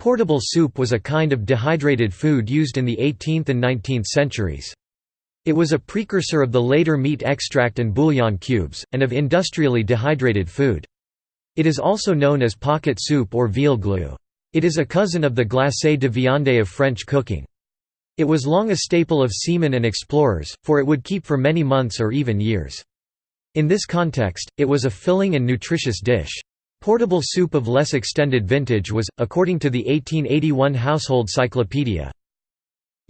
Portable soup was a kind of dehydrated food used in the 18th and 19th centuries. It was a precursor of the later meat extract and bouillon cubes, and of industrially dehydrated food. It is also known as pocket soup or veal glue. It is a cousin of the glacé de viande of French cooking. It was long a staple of seamen and explorers, for it would keep for many months or even years. In this context, it was a filling and nutritious dish. Portable soup of less extended vintage was, according to the 1881 Household Cyclopedia,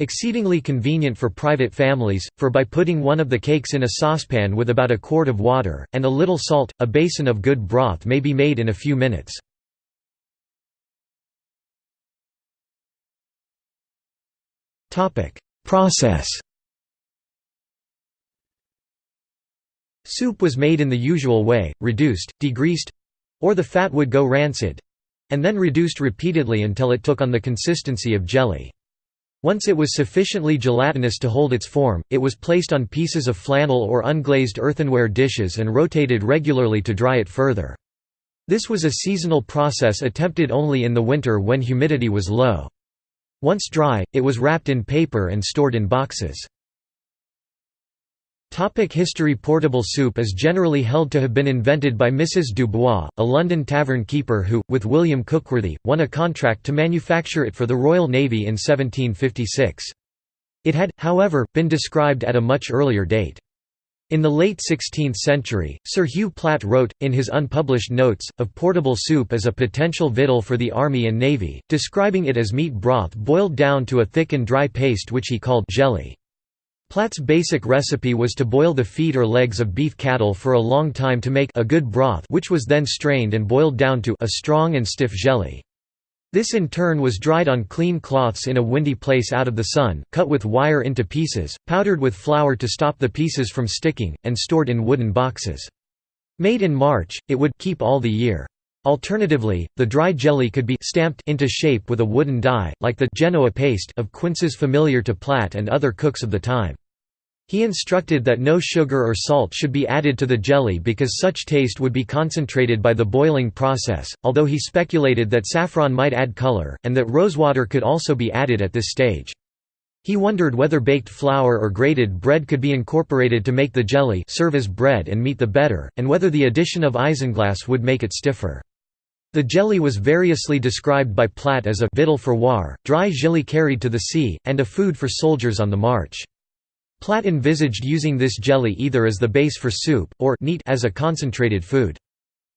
exceedingly convenient for private families, for by putting one of the cakes in a saucepan with about a quart of water, and a little salt, a basin of good broth may be made in a few minutes. Process Soup was made in the usual way, reduced, degreased, or the fat would go rancid—and then reduced repeatedly until it took on the consistency of jelly. Once it was sufficiently gelatinous to hold its form, it was placed on pieces of flannel or unglazed earthenware dishes and rotated regularly to dry it further. This was a seasonal process attempted only in the winter when humidity was low. Once dry, it was wrapped in paper and stored in boxes. Topic history Portable soup is generally held to have been invented by Mrs. Dubois, a London tavern keeper who, with William Cookworthy, won a contract to manufacture it for the Royal Navy in 1756. It had, however, been described at a much earlier date. In the late 16th century, Sir Hugh Platt wrote, in his unpublished notes, of portable soup as a potential victual for the army and navy, describing it as meat broth boiled down to a thick and dry paste which he called jelly. Platt's basic recipe was to boil the feet or legs of beef cattle for a long time to make a good broth which was then strained and boiled down to a strong and stiff jelly. This in turn was dried on clean cloths in a windy place out of the sun, cut with wire into pieces, powdered with flour to stop the pieces from sticking, and stored in wooden boxes. Made in March, it would keep all the year. Alternatively, the dry jelly could be stamped into shape with a wooden die, like the Genoa paste of quinces familiar to Platt and other cooks of the time. He instructed that no sugar or salt should be added to the jelly because such taste would be concentrated by the boiling process, although he speculated that saffron might add color, and that rosewater could also be added at this stage. He wondered whether baked flour or grated bread could be incorporated to make the jelly serve as bread and meat the better, and whether the addition of isinglass would make it stiffer. The jelly was variously described by Platt as a «victual for war», dry jelly carried to the sea, and a food for soldiers on the march. Platt envisaged using this jelly either as the base for soup, or neat as a concentrated food.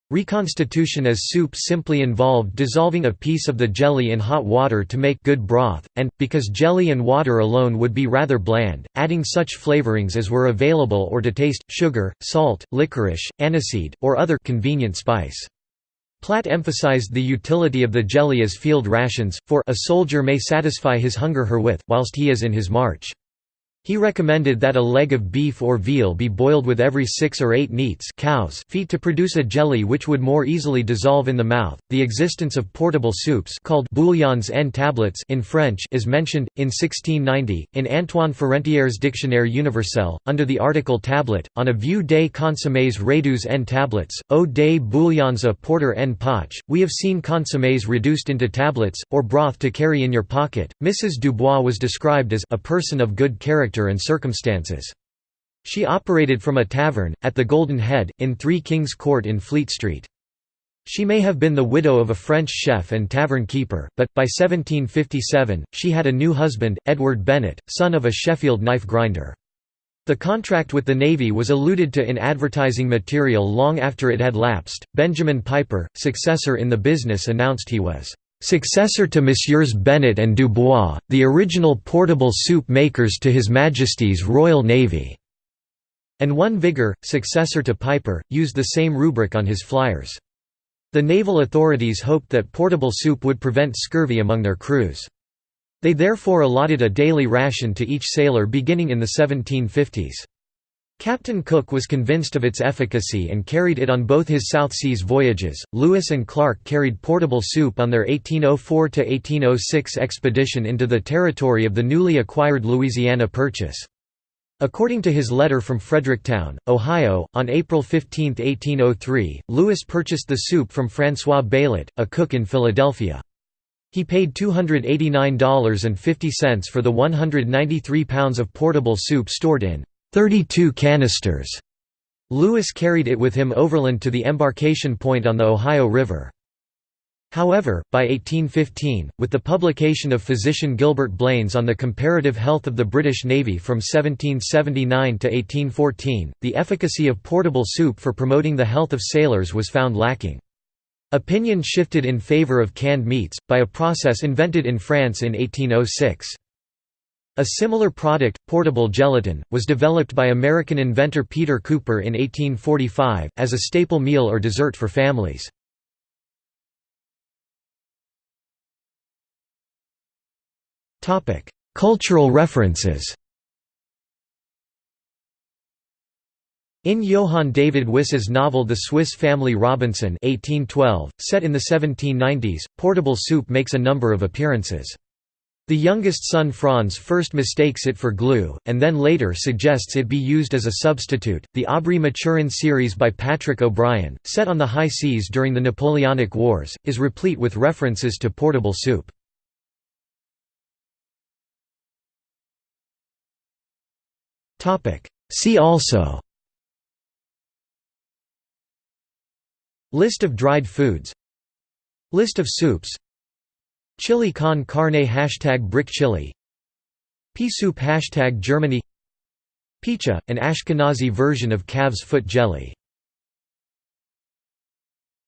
Reconstitution as soup simply involved dissolving a piece of the jelly in hot water to make good broth, and, because jelly and water alone would be rather bland, adding such flavorings as were available or to taste, sugar, salt, licorice, aniseed, or other convenient spice. Platt emphasized the utility of the jelly as field rations, for a soldier may satisfy his hunger herewith, whilst he is in his march. He recommended that a leg of beef or veal be boiled with every six or eight neats cows feet to produce a jelly which would more easily dissolve in the mouth. The existence of portable soups called bouillons en tablets in French is mentioned in 1690 in Antoine Furetière's Dictionnaire universel under the article tablet on a vue des consommés réduits en tablets, au des bouillons à porter en poche. We have seen consommés reduced into tablets or broth to carry in your pocket. Mrs. Dubois was described as a person of good character character and circumstances. She operated from a tavern, at the Golden Head, in Three Kings Court in Fleet Street. She may have been the widow of a French chef and tavern keeper, but, by 1757, she had a new husband, Edward Bennett, son of a Sheffield knife grinder. The contract with the Navy was alluded to in advertising material long after it had lapsed. Benjamin Piper, successor in the business, announced he was Successor to Messieurs Bennett and Dubois, the original portable soup makers to His Majesty's Royal Navy, and one Vigor, successor to Piper, used the same rubric on his flyers. The naval authorities hoped that portable soup would prevent scurvy among their crews. They therefore allotted a daily ration to each sailor beginning in the 1750s. Captain Cook was convinced of its efficacy and carried it on both his South Seas voyages. Lewis and Clark carried portable soup on their 1804 1806 expedition into the territory of the newly acquired Louisiana Purchase. According to his letter from Fredericktown, Ohio, on April 15, 1803, Lewis purchased the soup from François Baillet, a cook in Philadelphia. He paid $289.50 for the 193 pounds of portable soup stored in 32 canisters. Lewis carried it with him overland to the embarkation point on the Ohio River. However, by 1815, with the publication of physician Gilbert Blane's on the comparative health of the British Navy from 1779 to 1814, the efficacy of portable soup for promoting the health of sailors was found lacking. Opinion shifted in favor of canned meats, by a process invented in France in 1806. A similar product, portable gelatin, was developed by American inventor Peter Cooper in 1845, as a staple meal or dessert for families. Cultural references In Johann David Wyss's novel The Swiss Family Robinson 1812, set in the 1790s, portable soup makes a number of appearances. The youngest son Franz first mistakes it for glue, and then later suggests it be used as a substitute. The Aubrey Maturin series by Patrick O'Brian, set on the high seas during the Napoleonic Wars, is replete with references to portable soup. See also List of dried foods List of soups Chili con carne Hashtag brick chili. Pea soup Hashtag Germany. P'tcha, an Ashkenazi version of calf's foot jelly